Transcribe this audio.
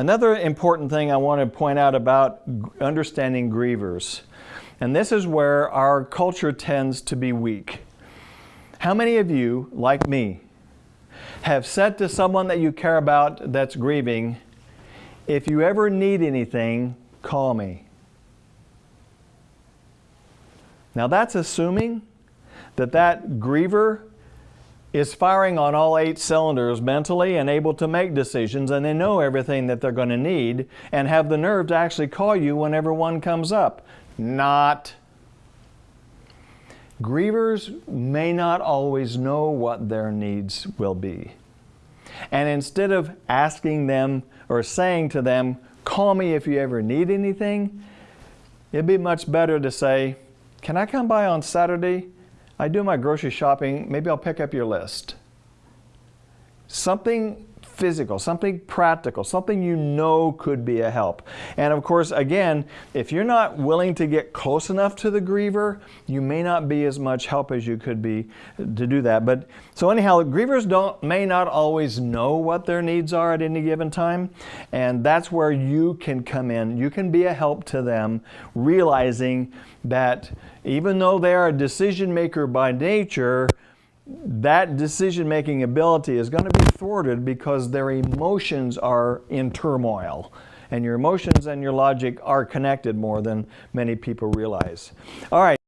Another important thing I want to point out about understanding grievers, and this is where our culture tends to be weak. How many of you, like me, have said to someone that you care about that's grieving, if you ever need anything, call me? Now that's assuming that that griever is firing on all eight cylinders mentally and able to make decisions and they know everything that they're going to need and have the nerve to actually call you whenever one comes up. Not. Grievers may not always know what their needs will be. And instead of asking them or saying to them, call me if you ever need anything, it'd be much better to say, can I come by on Saturday? I do my grocery shopping, maybe I'll pick up your list. Something physical, something practical, something you know could be a help. And of course, again, if you're not willing to get close enough to the griever, you may not be as much help as you could be to do that. But so anyhow, grievers don't may not always know what their needs are at any given time, and that's where you can come in. You can be a help to them, realizing that even though they are a decision maker by nature, that decision-making ability is going to be thwarted because their emotions are in turmoil. And your emotions and your logic are connected more than many people realize. All right.